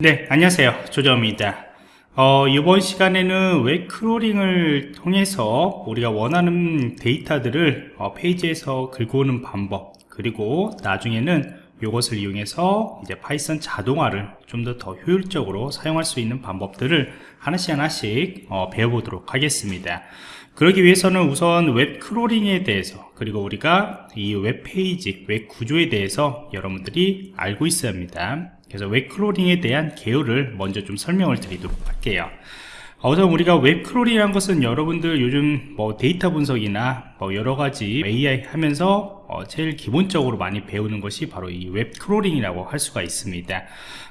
네, 안녕하세요. 조정원입니다. 어, 이번 시간에는 웹 crawling을 통해서 우리가 원하는 데이터들을 어, 페이지에서 긁어 오는 방법, 그리고 나중에는 이것을 이용해서 이제 파이썬 자동화를 좀 더 더 효율적으로 사용할 수 있는 방법들을 하나씩 하나씩 어, 배워보도록 하겠습니다. 그러기 위해서는 우선 웹 crawling에 대해서 그리고 우리가 이 웹페이지, 웹 구조에 대해서 여러분들이 알고 있어야 합니다. 그래서 웹 crawling에 대한 개요를 먼저 좀 설명을 드리도록 할게요. 어, 우선 우리가 웹 크롤이라는 것은 여러분들 요즘 뭐 데이터 분석이나 뭐 여러 가지 AI 하면서 어 제일 기본적으로 많이 배우는 것이 바로 이 웹 crawling이라고 할 수가 있습니다.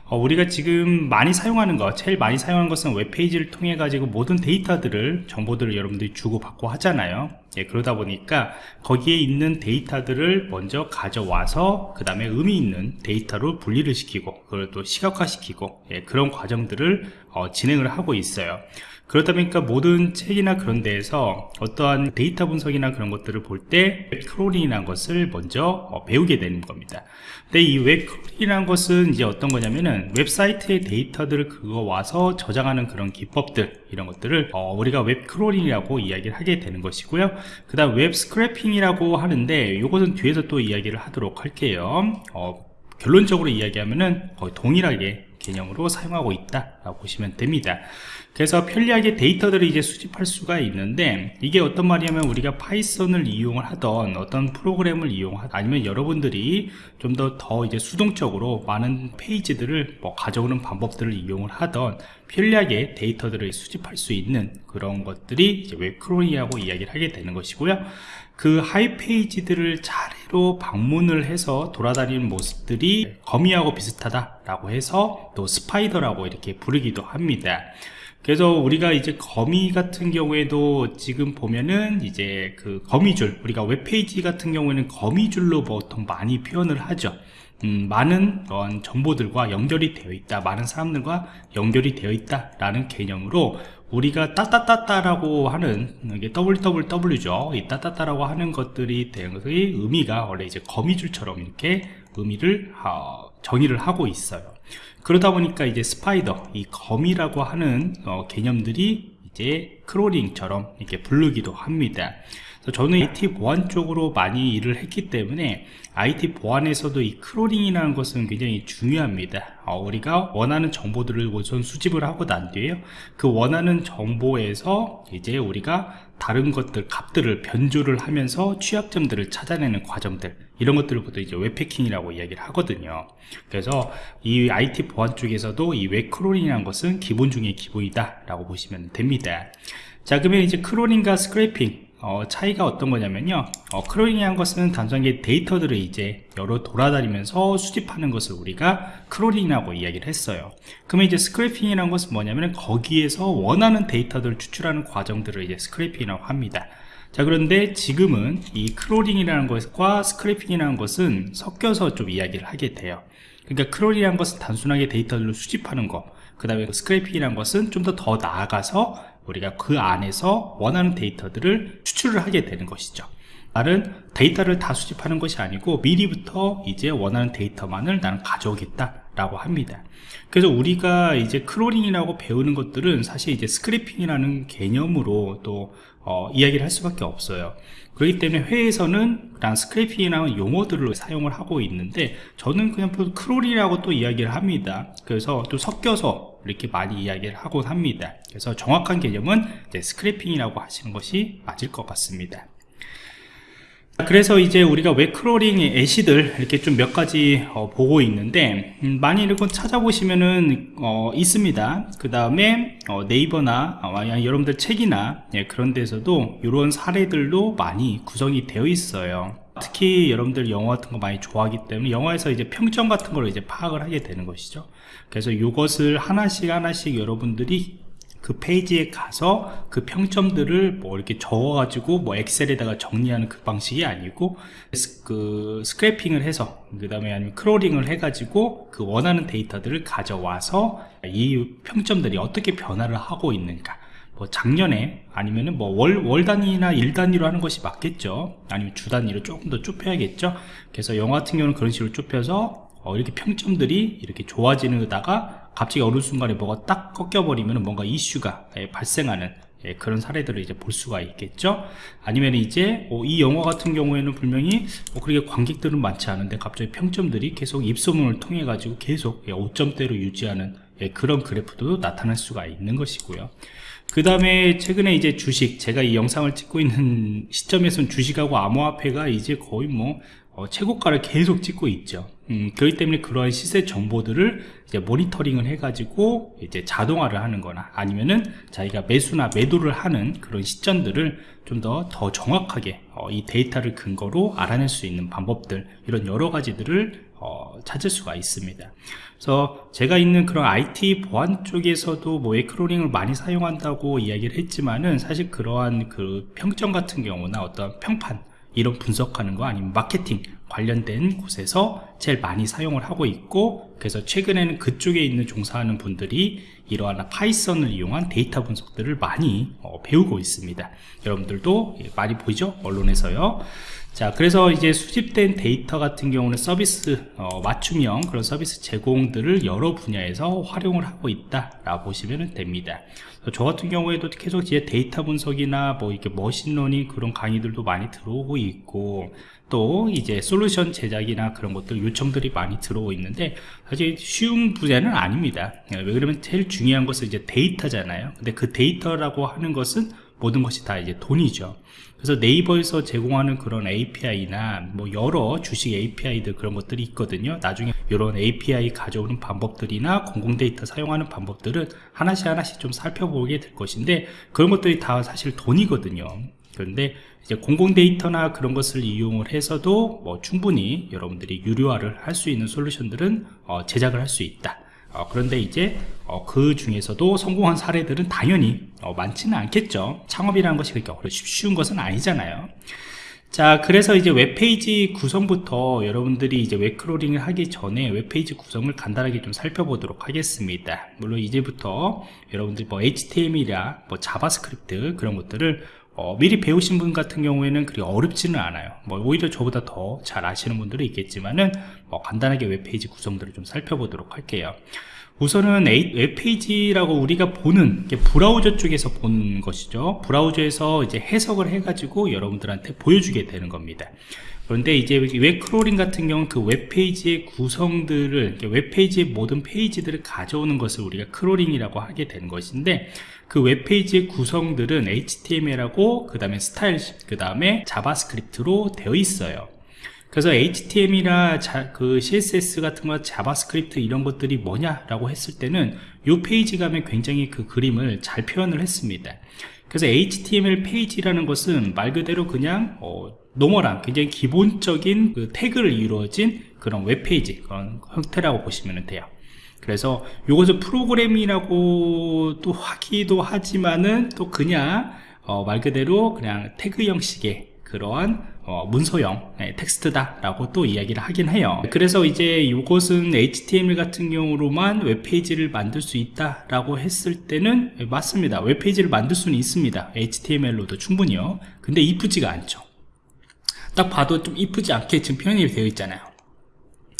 어 우리가 지금 많이 사용하는 것, 제일 많이 사용하는 것은 웹페이지를 통해 가지고 모든 데이터들을 정보들을 여러분들이 주고받고 하잖아요. 예, 그러다 보니까 거기에 있는 데이터들을 먼저 가져와서 그 다음에 의미 있는 데이터로 분리를 시키고 그걸 또 시각화시키고 예, 그런 과정들을 어, 진행을 하고 있어요. 그러다 보니까 모든 책이나 그런 데에서 어떠한 데이터 분석이나 그런 것들을 볼 때 웹crawling이라는 것을 먼저 어, 배우게 되는 겁니다. 근데 이 웹crawling이라는 것은 이제 어떤 거냐면은 웹사이트의 데이터들을 긁어 와서 저장하는 그런 기법들 이런 것들을 어, 우리가 웹crawling이라고 이야기를 하게 되는 것이고요. 그 다음 웹 scraping이라고 하는데 이것은 뒤에서 또 이야기를 하도록 할게요. 어, 결론적으로 이야기하면은 거의 동일하게 개념으로 사용하고 있다 보시면 됩니다. 그래서 편리하게 데이터들을 이제 수집할 수가 있는데 이게 어떤 말이냐면 우리가 파이썬을 이용을 하던 어떤 프로그램을 이용하다 아니면 여러분들이 좀더더 이제 수동적으로 많은 페이지들을 뭐 가져오는 방법들을 이용을 하던 편리하게 데이터들을 수집할 수 있는 그런 것들이 이제 웹크롤이라고 이야기를 하게 되는 것이고요. 그 하이페이지들을 차례로 방문을 해서 돌아다니는 모습들이 거미하고 비슷하다라고 해서 또 스파이더라고 이렇게 부 르기도 합니다. 그래서 우리가 이제 거미 같은 경우에도 지금 보면은 이제 그 거미줄 우리가 웹페이지 같은 경우에는 거미줄로 보통 많이 표현을 하죠. 음, 많은 어, 정보들과 연결이 되어 있다 많은 사람들과 연결이 되어 있다 라는 개념으로 우리가 따따따따라고 하는 이게 www죠 이 따따따라고 하는 것들이 된 것의 의미가 원래 이제 거미줄처럼 이렇게 의미를 어, 정의를 하고 있어요 그러다 보니까 이제 spider 이 거미라고 하는 어, 개념들이 이제 crawling처럼 이렇게 부르기도 합니다. 저는 IT 보안 쪽으로 많이 일을 했기 때문에 IT 보안에서도 이 crawling이라는 것은 굉장히 중요합니다. 어, 우리가 원하는 정보들을 우선 수집을 하고 난 뒤에요. 그 원하는 정보에서 이제 우리가 다른 것들 값들을 변조를 하면서 취약점들을 찾아내는 과정들 이런 것들을 보통 이제 웹해킹이라고 이야기를 하거든요. 그래서 이 IT 보안 쪽에서도 이 웹crawling이라는 것은 기본 중의 기본이다 라고 보시면 됩니다 자 그러면 이제 crawling과 scraping 어, 차이가 어떤 거냐면요. 어, crawling이란 것은 단순하게 데이터들을 이제 여러 돌아다니면서 수집하는 것을 우리가 crawling이라고 이야기를 했어요. 그러면 이제 scraping이라는 것은 뭐냐면 거기에서 원하는 데이터들을 추출하는 과정들을 이제 scraping이라고 합니다. 자 그런데 지금은 이 crawling이라는 것과 scraping이라는 것은 섞여서 좀 이야기를 하게 돼요. 그러니까 크롤이라는 것은 단순하게 데이터를 수집하는 것 그 다음에 scraping이라는 것은 좀 더 더 나아가서 우리가 그 안에서 원하는 데이터들을 추출을 하게 되는 것이죠. 나는 데이터를 다 수집하는 것이 아니고 미리부터 이제 원하는 데이터만을 나는 가져오겠다 라고 합니다. 그래서 우리가 이제 crawling이라고 배우는 것들은 사실 이제 scraping이라는 개념으로 또 어, 이야기를 할 수밖에 없어요. 그렇기 때문에 해외에서는 그냥 scraping이라는 용어들을 사용을 하고 있는데 저는 그냥 크롤이라고 또 이야기를 합니다. 그래서 또 섞여서 이렇게 많이 이야기를 하곤 합니다. 그래서 정확한 개념은 scraping이라고 하시는 것이 맞을 것 같습니다. 그래서 이제 우리가 웹crawling 예시들 이렇게 좀 몇 가지 어, 보고 있는데 음, 많이 이렇게 찾아보시면은 어, 있습니다. 그 다음에 어, 네이버나 어, 여러분들 책이나 예, 그런 데서도 이런 사례들도 많이 구성이 되어 있어요 특히 여러분들 영화 같은 거 많이 좋아하기 때문에 영화에서 이제 평점 같은 걸 이제 파악을 하게 되는 것이죠. 그래서 이것을 하나씩 하나씩 여러분들이 그 페이지에 가서 그 평점들을 뭐 이렇게 적어 가지고 뭐 엑셀에다가 정리하는 그 방식이 아니고 그 scraping을 해서 그 다음에 아니면 crawling을 해 가지고 그 원하는 데이터들을 가져와서 이 평점들이 어떻게 변화를 하고 있는가 뭐 작년에 아니면은 뭐 월 월 단위나 일 단위로 하는 것이 맞겠죠? 아니면 주 단위로 조금 더 좁혀야겠죠? 그래서 영화 같은 경우는 그런 식으로 좁혀서 어, 이렇게 평점들이 이렇게 좋아지는다가 갑자기 어느 순간에 뭐가 딱 꺾여버리면 뭔가 이슈가 예, 발생하는 예, 그런 사례들을 이제 볼 수가 있겠죠? 아니면 이제 어, 이 영화 같은 경우에는 분명히 어, 그렇게 관객들은 많지 않은데 갑자기 평점들이 계속 입소문을 통해 가지고 계속 예, 5점대로 유지하는 예, 그런 그래프도 나타날 수가 있는 것이고요 그 다음에 최근에 이제 주식 제가 이 영상을 찍고 있는 시점에서는 주식하고 암호화폐가 이제 거의 뭐 어, 최고가를 계속 찍고 있죠. 음, 그렇기 때문에 그러한 시세 정보들을 이제 모니터링을 해가지고 이제 자동화를 하는 거나 아니면은 자기가 매수나 매도를 하는 그런 시점들을 좀 더더 정확하게 어, 이 데이터를 근거로 알아낼 수 있는 방법들 이런 여러 가지들을 어, 찾을 수가 있습니다. 그래서 제가 있는 그런 IT 보안 쪽에서도 뭐 에크로링을 많이 사용한다고 이야기를 했지만은 사실 그러한 그 평점 같은 경우나 어떤 평판 이런 분석하는 거 아니면 마케팅 관련된 곳에서 제일 많이 사용을 하고 있고 그래서 최근에는 그쪽에 있는 종사하는 분들이 이러한 Python을 이용한 데이터 분석들을 많이 어, 배우고 있습니다. 여러분들도 많이 보이죠? 언론에서요. 자 그래서 이제 수집된 데이터 같은 경우는 서비스 어, 맞춤형 그런 서비스 제공들을 여러 분야에서 활용을 하고 있다 라고 보시면 됩니다. 저 같은 경우에도 계속 이제 데이터 분석이나 뭐 이렇게 machine learning 그런 강의들도 많이 들어오고 있고 또 이제 솔루션 제작이나 그런 것들 요청들이 많이 들어오고 있는데 사실 쉬운 분야는 아닙니다. 왜 그러면 제일 중요한 것은 이제 데이터잖아요. 근데 그 데이터라고 하는 것은 모든 것이 다 이제 돈이죠. 그래서 네이버에서 제공하는 그런 API나 뭐 여러 주식 API들 그런 것들이 있거든요. 나중에 이런 API 가져오는 방법들이나 공공 데이터 사용하는 방법들은 하나씩 하나씩 좀 살펴보게 될 것인데 그런 것들이 다 사실 돈이거든요. 그런데 이제 공공 데이터나 그런 것을 이용을 해서도 뭐 충분히 여러분들이 유료화를 할 수 있는 솔루션들은 어 제작을 할 수 있다. 어, 그런데 이제 어, 그 중에서도 성공한 사례들은 당연히 어, 많지는 않겠죠. 창업이라는 것이 그렇게 쉬운 것은 아니잖아요. 자 그래서 이제 웹페이지 구성부터 여러분들이 이제 web crawling을 하기 전에 웹페이지 구성을 간단하게 좀 살펴보도록 하겠습니다. 물론 이제부터 여러분들 뭐 HTML이나 뭐 JavaScript 그런 것들을 어, 미리 배우신 분 같은 경우에는 그리 어렵지는 않아요. 뭐 오히려 저보다 더 잘 아시는 분들은 있겠지만은 뭐 간단하게 웹페이지 구성들을 좀 살펴보도록 할게요. 우선은 웹페이지라고 우리가 보는 브라우저 쪽에서 본 것이죠. 브라우저에서 이제 해석을 해 가지고 여러분들한테 보여주게 되는 겁니다 그런데 이제 web crawling 같은 경우는 그 웹페이지의 구성들을 웹페이지의 모든 페이지들을 가져오는 것을 우리가 crawling이라고 하게 되는 것인데 그 웹페이지의 구성들은 HTML하고 그 다음에 스타일 그 다음에 JavaScript로 되어 있어요. 그래서 HTML이나 자, 그 CSS 같은 거 JavaScript 이런 것들이 뭐냐라고 했을 때는 이 페이지 가면 굉장히 그 그림을 잘 표현을 했습니다 그래서 HTML 페이지라는 것은 말 그대로 그냥 어, normal한 굉장히 기본적인 그 태그를 이루어진 그런 웹페이지 그런 형태라고 보시면 돼요. 그래서 이것을 프로그램이라고 또 하기도 하지만은 또 그냥 어, 말 그대로 그냥 태그 형식의 그러한 어, 문서형 네, 텍스트다 라고 또 이야기를 하긴 해요. 그래서 이제 이것은 HTML 같은 경우로만 웹페이지를 만들 수 있다 라고 했을 때는 맞습니다. 웹페이지를 만들 수는 있습니다. HTML로도 충분히요. 근데 이쁘지가 않죠. 딱 봐도 좀 이쁘지 않게 지금 표현이 되어 있잖아요.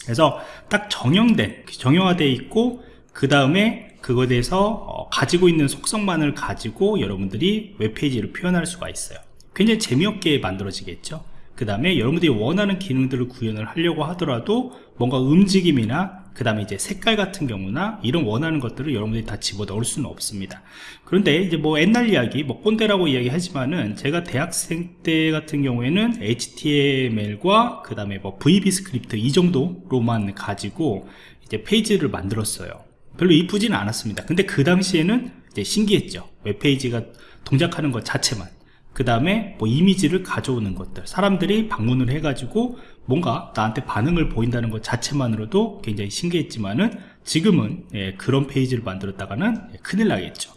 그래서 딱 정형된 정형화되어 있고 그 다음에 그거에 대해서 어, 가지고 있는 속성만을 가지고 여러분들이 웹페이지를 표현할 수가 있어요 굉장히 재미없게 만들어지겠죠. 그 다음에 여러분들이 원하는 기능들을 구현을 하려고 하더라도 뭔가 움직임이나 그 다음에 이제 색깔 같은 경우나 이런 원하는 것들을 여러분들이 다 집어넣을 수는 없습니다. 그런데 이제 뭐 옛날 이야기 뭐 꼰대라고 이야기하지만은 제가 대학생 때 같은 경우에는 HTML과 그 다음에 뭐 VBScript 이 정도로만 가지고 이제 페이지를 만들었어요. 별로 이쁘지는 않았습니다. 근데 그 당시에는 이제 신기했죠. 웹페이지가 동작하는 것 자체만 그 다음에 뭐 이미지를 가져오는 것들 사람들이 방문을 해가지고 뭔가 나한테 반응을 보인다는 것 자체만으로도 굉장히 신기했지만은 지금은 예, 그런 페이지를 만들었다가는 예, 큰일 나겠죠.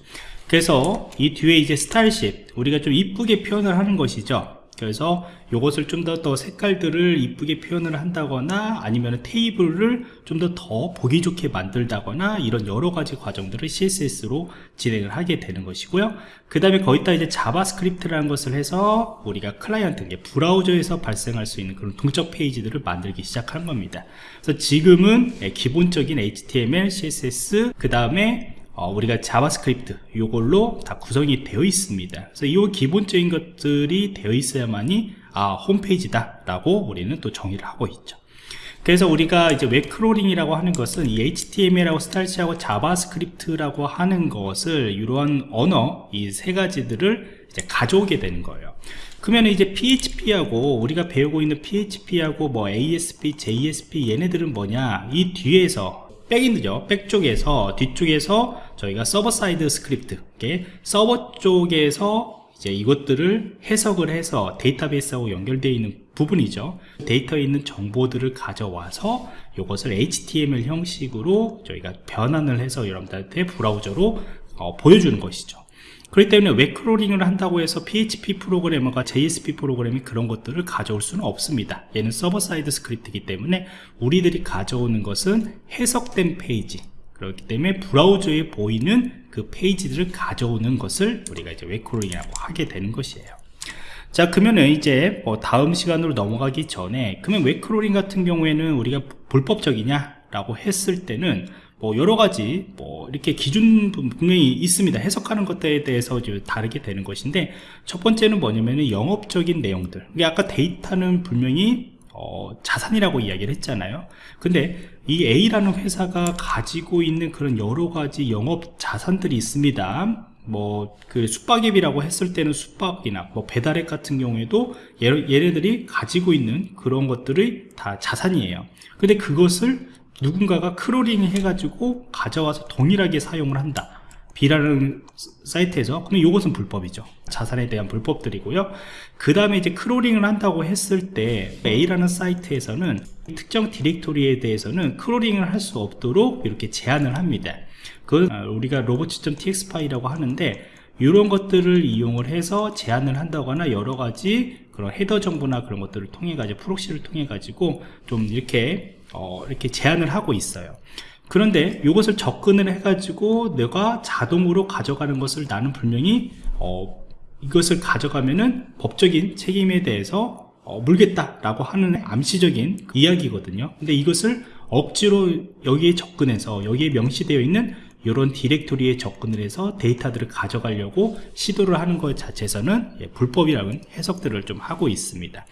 그래서 이 뒤에 이제 스타일십 우리가 좀 이쁘게 표현을 하는 것이죠 그래서 이것을 좀 더 더 색깔들을 이쁘게 표현을 한다거나 아니면 테이블을 좀더더 보기 좋게 만들다거나 이런 여러 가지 과정들을 CSS로 진행을 하게 되는 것이고요. 그 다음에 거기다 이제 JavaScript라는 것을 해서 우리가 클라이언트, 이게 브라우저에서 발생할 수 있는 그런 동적 페이지들을 만들기 시작한 겁니다. 그래서 지금은 예, 기본적인 HTML, CSS, 그 다음에 어, 우리가 JavaScript 이걸로 다 구성이 되어 있습니다. 그래서 이 기본적인 것들이 되어 있어야만이 아 홈페이지다 라고 우리는 또 정의를 하고 있죠. 그래서 우리가 이제 web crawling이라고 하는 것은 이 HTML하고 style sheet하고 JavaScript라고 하는 것을 이러한 언어 이 세 가지들을 이제 가져오게 되는 거예요. 그러면 이제 PHP하고 우리가 배우고 있는 PHP하고 뭐 ASP, JSP 얘네들은 뭐냐? 이 뒤에서 backend죠 back 쪽에서 뒤쪽에서 저희가 server side script 서버 쪽에서 이제 이것들을 해석을 해서 데이터베이스하고 연결되어 있는 부분이죠. 데이터에 있는 정보들을 가져와서 이것을 HTML 형식으로 저희가 변환을 해서 여러분들한테 브라우저로 어, 보여주는 것이죠 그렇기 때문에 web crawling을 한다고 해서 PHP 프로그램이나 JSP 프로그램이 그런 것들을 가져올 수는 없습니다. 얘는 server side script이기 때문에 우리들이 가져오는 것은 해석된 페이지 그렇기 때문에 브라우저에 보이는 그 페이지들을 가져오는 것을 우리가 이제 web crawling이라고 하게 되는 것이에요. 자 그러면은 이제 뭐 다음 시간으로 넘어가기 전에 그러면 web crawling 같은 경우에는 우리가 불법적이냐 라고 했을 때는 뭐 여러 가지 뭐 이렇게 기준 분명히 있습니다. 해석하는 것들에 대해서 다르게 되는 것인데 첫 번째는 뭐냐면은 영업적인 내용들. 이게 아까 데이터는 분명히 어, 자산이라고 이야기를 했잖아요. 근데 이 A라는 회사가 가지고 있는 그런 여러 가지 영업 자산들이 있습니다. 뭐그 숙박앱이라고 했을 때는 숙박이나 뭐 배달앱 같은 경우에도 얘네들이 가지고 있는 그런 것들이 다 자산이에요. 근데 그것을 누군가가 crawling 해가지고 가져와서 동일하게 사용을 한다. B라는 사이트에서. 그럼 이것은 불법이죠. 자산에 대한 불법들이고요. 그 다음에 이제 crawling을 한다고 했을 때 A라는 사이트에서는 특정 디렉토리에 대해서는 crawling을 할 수 없도록 이렇게 제한을 합니다. 그건 아, 우리가 robots.txt 파일이라고 하는데 이런 것들을 이용을 해서 제한을 한다거나 여러 가지 그런 header 정보나 그런 것들을 통해 가지고 proxy를 통해 가지고 좀 이렇게 어, 이렇게 제한을 하고 있어요 그런데 이것을 접근을 해가지고 내가 자동으로 가져가는 것을 나는 분명히 어, 이것을 가져가면은 법적인 책임에 대해서 어, 물겠다라고 하는 암시적인 이야기거든요. 근데 이것을 억지로 여기에 접근해서 여기에 명시되어 있는 이런 디렉토리에 접근을 해서 데이터들을 가져가려고 시도를 하는 것 자체에서는 예, 불법이라는 해석들을 좀 하고 있습니다.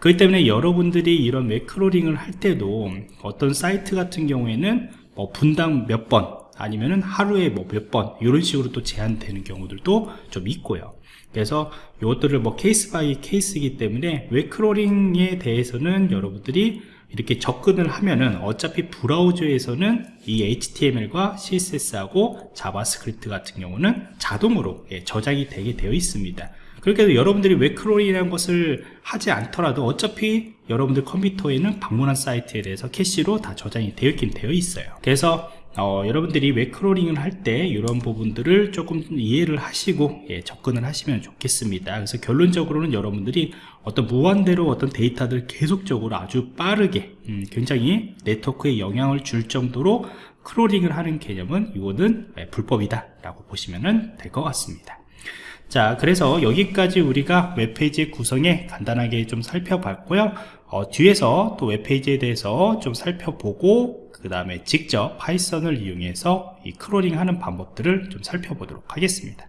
그렇기 때문에 여러분들이 이런 web crawling을 할 때도 어떤 사이트 같은 경우에는 뭐 분당 몇번 아니면은 하루에 뭐 몇 번 이런 식으로 또 제한되는 경우들도 좀 있고요 그래서 이것들을 뭐 case by case이기 때문에 웹 crawling에 대해서는 여러분들이 이렇게 접근을 하면은 어차피 브라우저에서는 이 HTML과 CSS하고 JavaScript 같은 경우는 자동으로 예, 저장이 되게 되어 있습니다. 그렇게 해서 여러분들이 웹 crawl이라는 것을 하지 않더라도 어차피 여러분들 컴퓨터에는 방문한 사이트에 대해서 캐시로 다 저장이 되어 있긴 되어 있어요. 그래서 어, 여러분들이 웹 crawling을 할 때 이런 부분들을 조금 이해를 하시고 예, 접근을 하시면 좋겠습니다. 그래서 결론적으로는 여러분들이 어떤 무한대로 어떤 데이터들 계속적으로 아주 빠르게 음, 굉장히 네트워크에 영향을 줄 정도로 crawling을 하는 개념은 이거는 예, 불법이다 라고 보시면 될 것 같습니다. 자 그래서 여기까지 우리가 웹페이지 구성에 간단하게 좀 살펴봤고요. 어, 뒤에서 또 웹페이지에 대해서 좀 살펴보고 그 다음에 직접 Python을 이용해서 이 crawling 하는 방법들을 좀 살펴보도록 하겠습니다